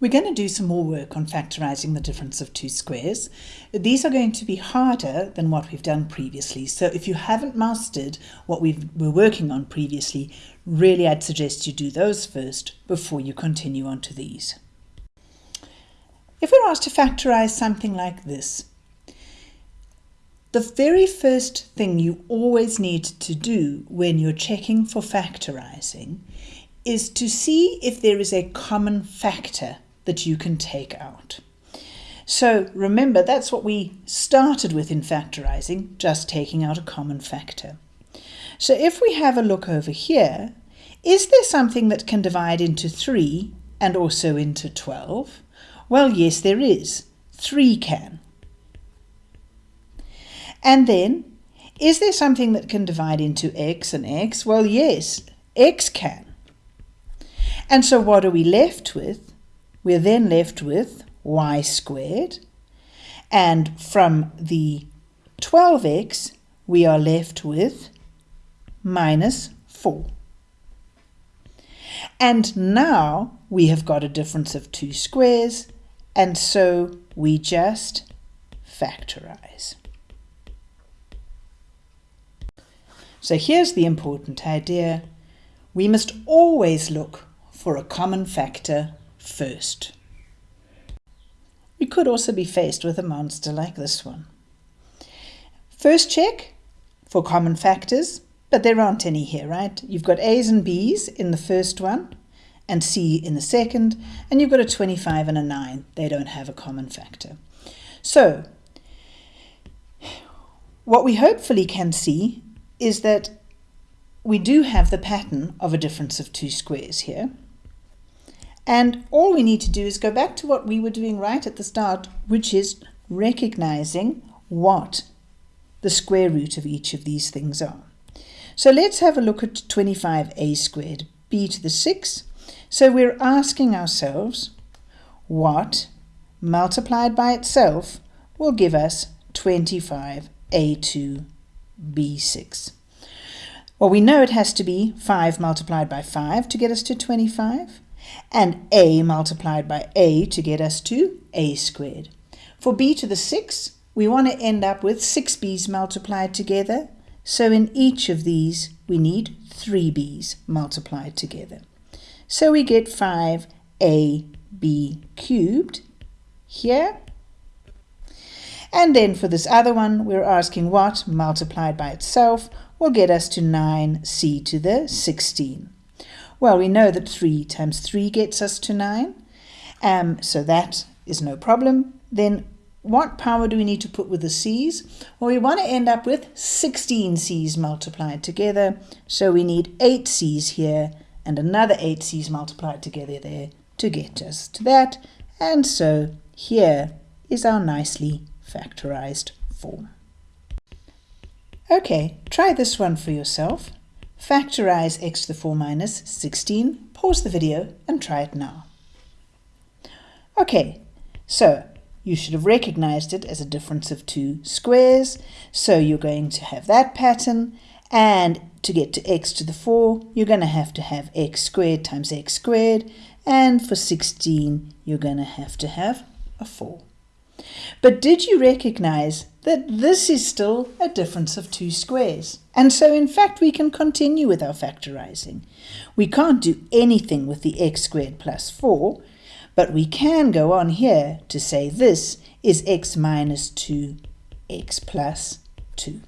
We're going to do some more work on factorising the difference of two squares. These are going to be harder than what we've done previously. So if you haven't mastered what we were working on previously, really I'd suggest you do those first before you continue on to these. If we're asked to factorise something like this, the very first thing you always need to do when you're checking for factorising is to see if there is a common factor that you can take out. So remember, that's what we started with in factorizing, just taking out a common factor. So if we have a look over here, is there something that can divide into 3 and also into 12? Well, yes, there is. 3 can. And then, is there something that can divide into x and x? Well, yes, x can. And so what are we left with? We're then left with y squared. And from the 12x, we are left with minus 4. And now we have got a difference of two squares, and so we just factorize. So here's the important idea. We must always look for a common factor first. We could also be faced with a monster like this one. First check for common factors, but there aren't any here, right? You've got A's and B's in the first one and C in the second, and you've got a 25 and a 9. They don't have a common factor. So, what we hopefully can see is that we do have the pattern of a difference of two squares here. And all we need to do is go back to what we were doing right at the start, which is recognizing what the square root of each of these things are. So let's have a look at 25a squared, b to the 6. So we're asking ourselves what multiplied by itself will give us 25a2 b6. Well, we know it has to be 5 multiplied by 5 to get us to 25 and a multiplied by a to get us to a squared. For b to the 6, we want to end up with 6 b's multiplied together. So in each of these, we need 3 b's multiplied together. So we get 5ab cubed here. And then for this other one, we're asking what multiplied by itself will get us to 9c to the 16. Well, we know that 3 times 3 gets us to 9, um, so that is no problem. Then what power do we need to put with the c's? Well, we want to end up with 16 c's multiplied together, so we need 8 c's here and another 8 c's multiplied together there to get us to that. And so here is our nicely factorized form. Okay, try this one for yourself. Factorize x to the 4 minus 16. Pause the video and try it now. Okay, so you should have recognized it as a difference of two squares. So you're going to have that pattern. And to get to x to the 4, you're going to have to have x squared times x squared. And for 16, you're going to have to have a 4. But did you recognize that this is still a difference of two squares? And so in fact we can continue with our factorizing. We can't do anything with the x squared plus 4, but we can go on here to say this is x minus 2, x plus 2.